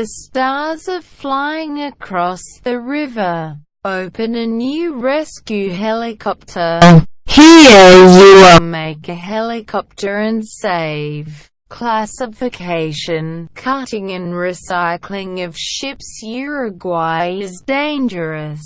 The stars are flying across the river. Open a new rescue helicopter. Here you are. Make a helicopter and save. Classification, cutting and recycling of ships Uruguay is dangerous.